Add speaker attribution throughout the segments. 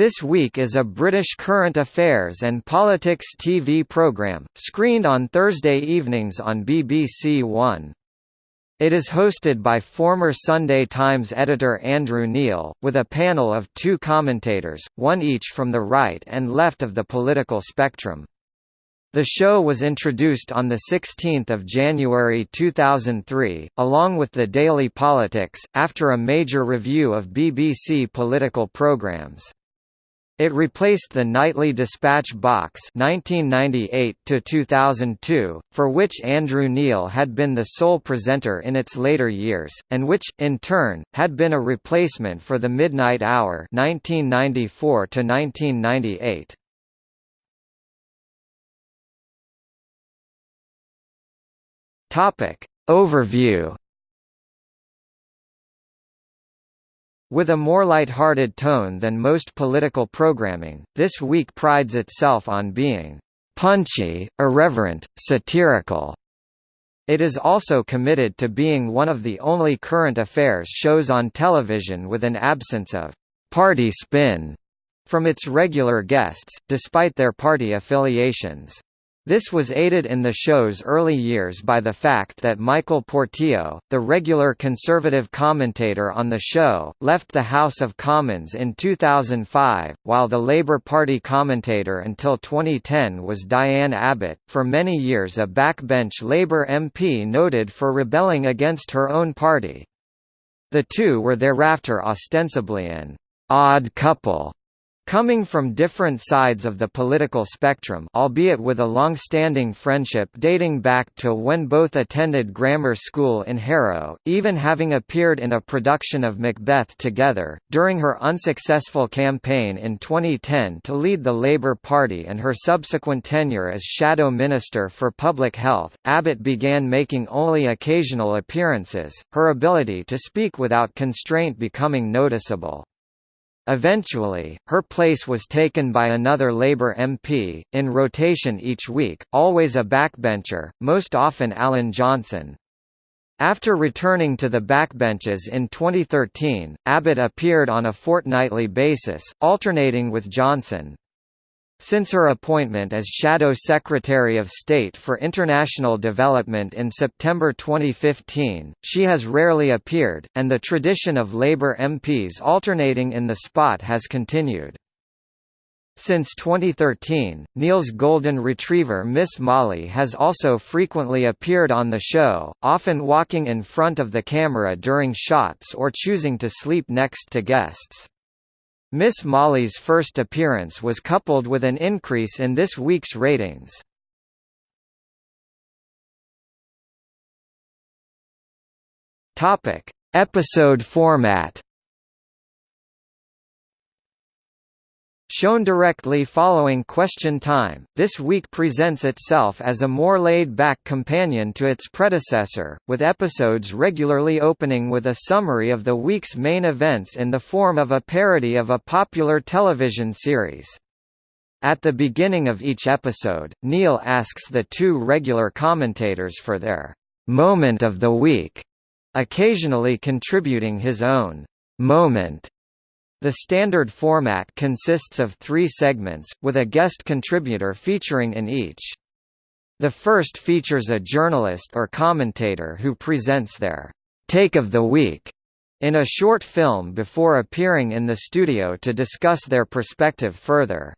Speaker 1: This Week is a British current affairs and politics TV programme, screened on Thursday evenings on BBC One. It is hosted by former Sunday Times editor Andrew Neil, with a panel of two commentators, one each from the right and left of the political spectrum. The show was introduced on 16 January 2003, along with the Daily Politics, after a major review of BBC political programmes. It replaced the Nightly Despatch box 1998 2002, for which Andrew Neil had been the sole presenter in its later years, and which, in turn, had been a replacement for the Midnight Hour 1994 1998. Topic Overview With a more light-hearted tone than most political programming, This Week prides itself on being punchy, irreverent, satirical. It is also committed to being one of the only current affairs shows on television with an absence of party spin from its regular guests, despite their party affiliations. This was aided in the show's early years by the fact that Michael Portillo, the regular conservative commentator on the show, left the House of Commons in 2005, while the Labour Party commentator until 2010 was Diane Abbott, for many years a backbench Labour MP noted for rebelling against her own party. The two were thereafter ostensibly an odd couple Coming from different sides of the political spectrum albeit with a long-standing friendship dating back to when both attended grammar school in Harrow, even having appeared in a production of Macbeth together, during her unsuccessful campaign in 2010 to lead the Labour Party and her subsequent tenure as Shadow Minister for Public Health, Abbott began making only occasional appearances, her ability to speak without constraint becoming noticeable. Eventually, her place was taken by another Labour MP, in rotation each week, always a backbencher, most often Alan Johnson. After returning to the backbenches in 2013, Abbott appeared on a fortnightly basis, alternating with Johnson. Since her appointment as Shadow Secretary of State for International Development in September 2015, she has rarely appeared, and the tradition of Labour MPs alternating in the spot has continued. Since 2013, Neil's golden retriever Miss Molly has also frequently appeared on the show, often walking in front of the camera during shots or choosing to sleep next to guests. Miss Molly's first appearance was coupled with an increase in this week's ratings. Topic: Episode format. Shown directly following Question Time, this week presents itself as a more laid-back companion to its predecessor, with episodes regularly opening with a summary of the week's main events in the form of a parody of a popular television series. At the beginning of each episode, Neil asks the two regular commentators for their «moment of the week», occasionally contributing his own «moment» The standard format consists of three segments, with a guest contributor featuring in each. The first features a journalist or commentator who presents their «take of the week» in a short film before appearing in the studio to discuss their perspective further.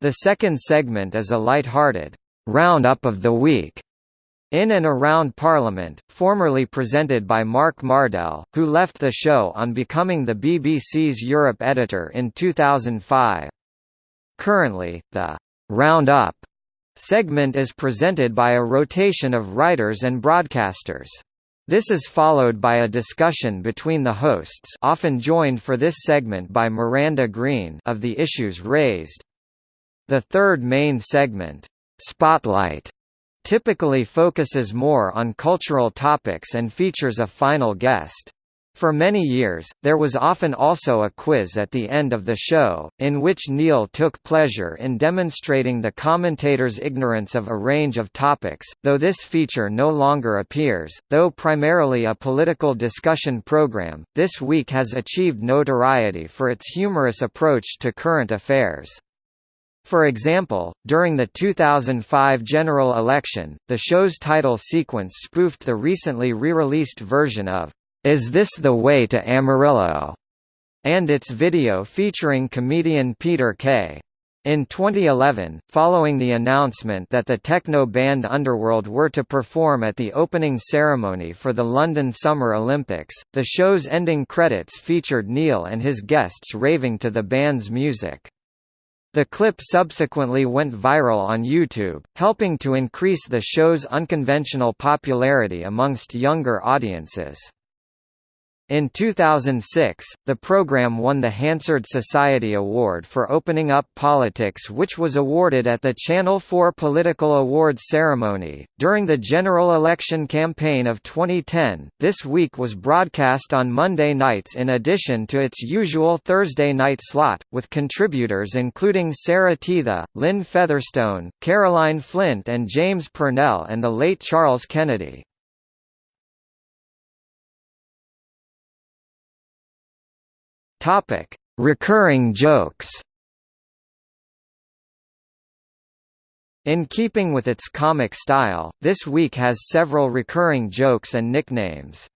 Speaker 1: The second segment is a light-hearted «round-up of the week» In and Around Parliament, formerly presented by Mark Mardell, who left the show on becoming the BBC's Europe editor in 2005. Currently, the Roundup segment is presented by a rotation of writers and broadcasters. This is followed by a discussion between the hosts often joined for this segment by Miranda Green of the issues raised. The third main segment, Spotlight, typically focuses more on cultural topics and features a final guest. For many years, there was often also a quiz at the end of the show, in which Neil took pleasure in demonstrating the commentator's ignorance of a range of topics, though this feature no longer appears. Though primarily a political discussion program, This Week has achieved notoriety for its humorous approach to current affairs. For example, during the 2005 general election, the show's title sequence spoofed the recently re-released version of is This the Way to Amarillo? and its video featuring comedian Peter Kay. In 2011, following the announcement that the techno band Underworld were to perform at the opening ceremony for the London Summer Olympics, the show's ending credits featured Neil and his guests raving to the band's music. The clip subsequently went viral on YouTube, helping to increase the show's unconventional popularity amongst younger audiences. In 2006, the program won the Hansard Society Award for Opening Up Politics, which was awarded at the Channel 4 Political Awards ceremony. During the general election campaign of 2010, this week was broadcast on Monday nights in addition to its usual Thursday night slot, with contributors including Sarah Teather, Lynn Featherstone, Caroline Flint, and James Purnell, and the late Charles Kennedy. Topic: Recurring jokes. In keeping with its comic style, this week has several recurring jokes and nicknames.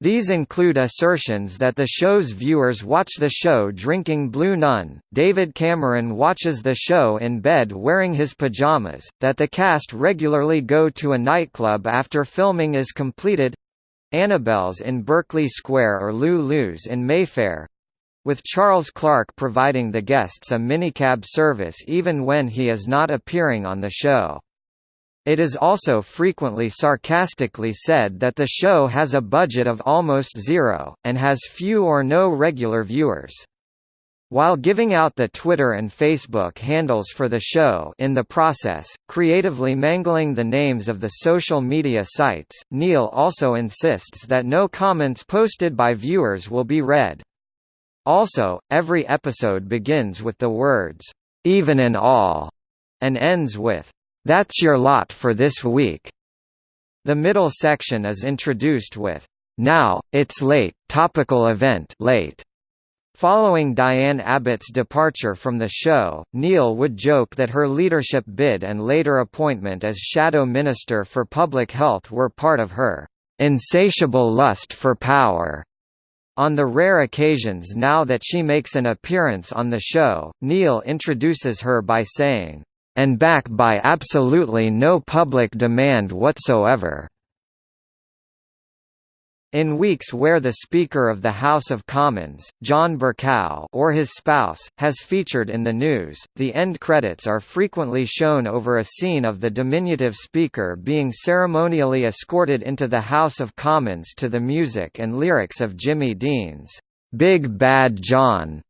Speaker 1: These include assertions that the show's viewers watch the show drinking Blue Nun, David Cameron watches the show in bed wearing his pajamas, that the cast regularly go to a nightclub after filming is completed Annabel's in Berkeley Square or Lulu's in Mayfair, with Charles Clarke providing the guests a minicab service even when he is not appearing on the show. It is also frequently sarcastically said that the show has a budget of almost zero, and has few or no regular viewers. While giving out the Twitter and Facebook handles for the show in the process, creatively mangling the names of the social media sites, Neil also insists that no comments posted by viewers will be read. Also, every episode begins with the words, "'Even in all' and ends with, "'That's your lot for this week'". The middle section is introduced with, "'Now, it's late, topical event late'". Following Diane Abbott's departure from the show, Neil would joke that her leadership bid and later appointment as Shadow Minister for Public Health were part of her insatiable lust for power. On the rare occasions now that she makes an appearance on the show, Neil introduces her by saying, "...and back by absolutely no public demand whatsoever." In weeks where the Speaker of the House of Commons, John Bercow or his spouse, has featured in the news, the end credits are frequently shown over a scene of the diminutive Speaker being ceremonially escorted into the House of Commons to the music and lyrics of Jimmy Dean's, "'Big Bad John'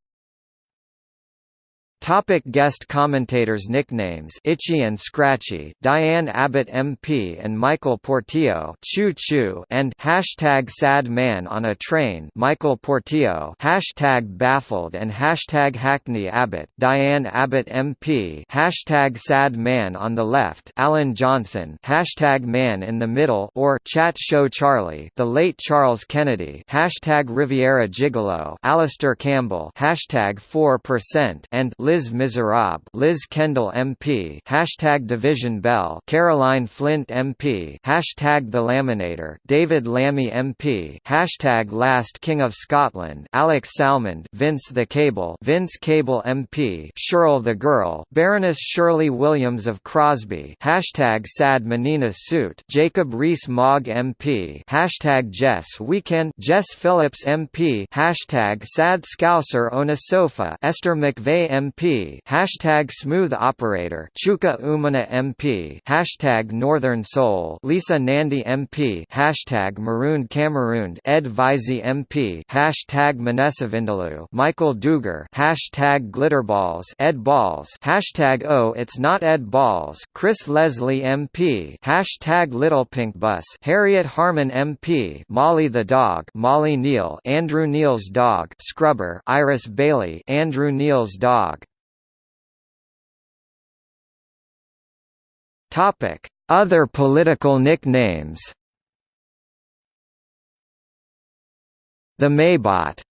Speaker 1: Topic guest commentators Nicknames Itchy and Scratchy Diane Abbott MP and Michael Portillo Choo Choo and Hashtag Sad Man on a Train Michael Portillo Hashtag Baffled and Hashtag Hackney Abbott Diane Abbott MP Hashtag Sad Man on the Left Alan Johnson Hashtag Man in the Middle or Chat Show Charlie The Late Charles Kennedy Hashtag Riviera Gigolo Alastair Campbell Hashtag 4% and Liz Liz Miserable Liz Kendall MP Hashtag Division Bell Caroline Flint MP Hashtag The Laminator David Lammy MP Hashtag Last King of Scotland Alex Salmond Vince the Cable Vince Cable MP Shirl the Girl Baroness Shirley Williams of Crosby Hashtag Sad Menina Suit Jacob Rees-Mogg MP Hashtag Jess Weekend Jess Phillips MP Hashtag Sad Scouser on a Sofa Esther McVey MP Hashtag Smooth Operator Chuka Umunna MP hashtag Northern Soul Lisa Nandy MP hashtag Marooned Cameroon Ed Vaizey MP hashtag Manessavindalu Michael Dugher hashtag Glitterballs Ed Balls hashtag Oh It's Not Ed Balls Chris Leslie MP hashtag Little Pink Bus Harriet Harman MP Molly the Dog Molly Neil Andrew Neil's Dog Scrubber Iris Bailey Andrew Neil's Dog Topic. Other political nicknames? The Maybot.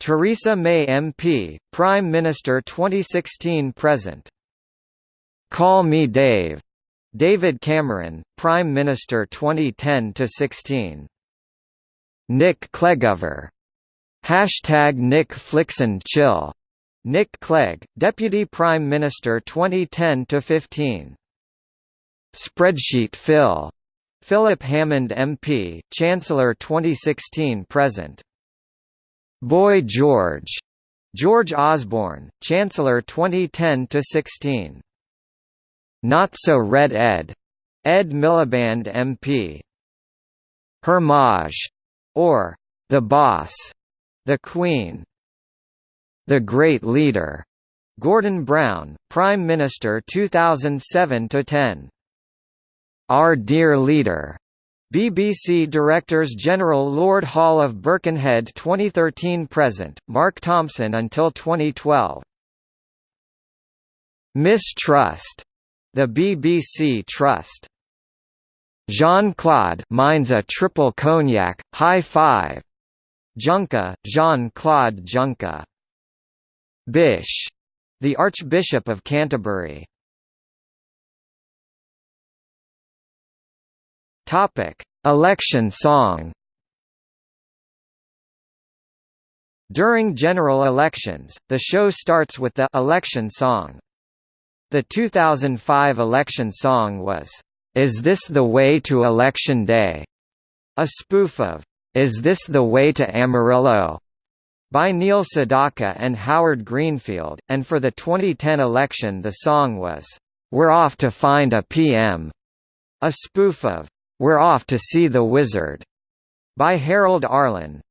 Speaker 1: Theresa May MP, Prime Minister 2016–present Call Me Dave. David Cameron, Prime Minister 2010 to 16. Nick Clegover Hashtag Nick Flixen Chill. Nick Clegg, Deputy Prime Minister 2010–15 Spreadsheet Phil. Philip Hammond MP, Chancellor 2016–present Boy George. George Osborne, Chancellor 2010–16 Not So Red Ed. Ed Miliband MP Hermage. Or The Boss. The Queen. The Great Leader. Gordon Brown, Prime Minister 2007–10 Our Dear Leader BBC Directors General Lord Hall of Birkenhead 2013–present, Mark Thompson until 2012 Mistrust. The BBC Trust. Jean-Claude mine's a triple cognac, high five. Juncker, Jean-Claude Juncker. Bish. The Archbishop of Canterbury. Topic: Election song. During general elections, the show starts with the election song. The 2005 election song was, Is This the Way to Election Day? A spoof of is This the Way to Amarillo? by Neil Sedaka and Howard Greenfield, and for the 2010 election the song was, We're Off to Find a PM, a spoof of, We're Off to See the Wizard, by Harold Arlen.